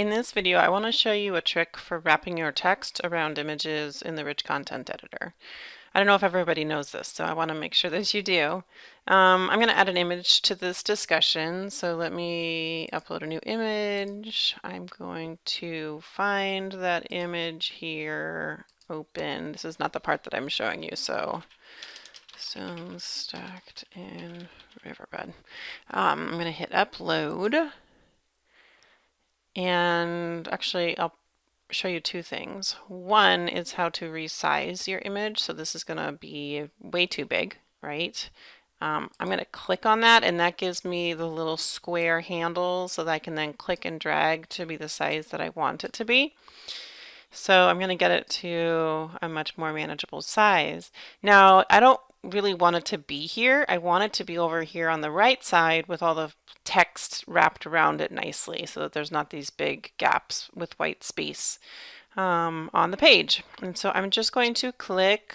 In this video, I want to show you a trick for wrapping your text around images in the Rich Content Editor. I don't know if everybody knows this, so I want to make sure that you do. Um, I'm going to add an image to this discussion, so let me upload a new image. I'm going to find that image here, open. This is not the part that I'm showing you, so stones stacked in riverbed. Um, I'm going to hit upload. And actually, I'll show you two things. One is how to resize your image. So this is going to be way too big, right? Um, I'm going to click on that and that gives me the little square handle so that I can then click and drag to be the size that I want it to be. So I'm going to get it to a much more manageable size. Now, I don't really want it to be here. I want it to be over here on the right side with all the text wrapped around it nicely so that there's not these big gaps with white space um, on the page. And so I'm just going to click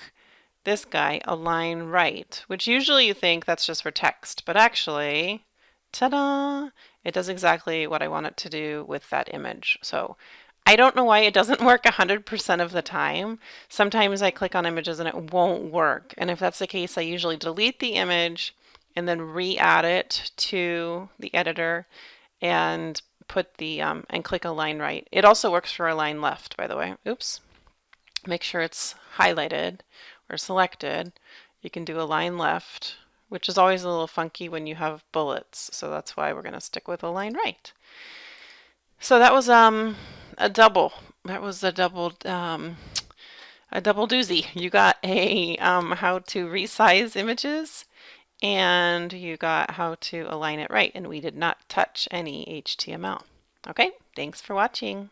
this guy, align right, which usually you think that's just for text, but actually, ta-da, it does exactly what I want it to do with that image. So I don't know why it doesn't work 100% of the time. Sometimes I click on images and it won't work. And if that's the case, I usually delete the image and then re-add it to the editor and put the um, and click align right. It also works for align left, by the way. Oops. Make sure it's highlighted or selected. You can do align left, which is always a little funky when you have bullets. So that's why we're going to stick with align right. So that was um, a double. That was a double um, a double doozy. You got a um, how to resize images and you got how to align it right and we did not touch any HTML. Okay, thanks for watching.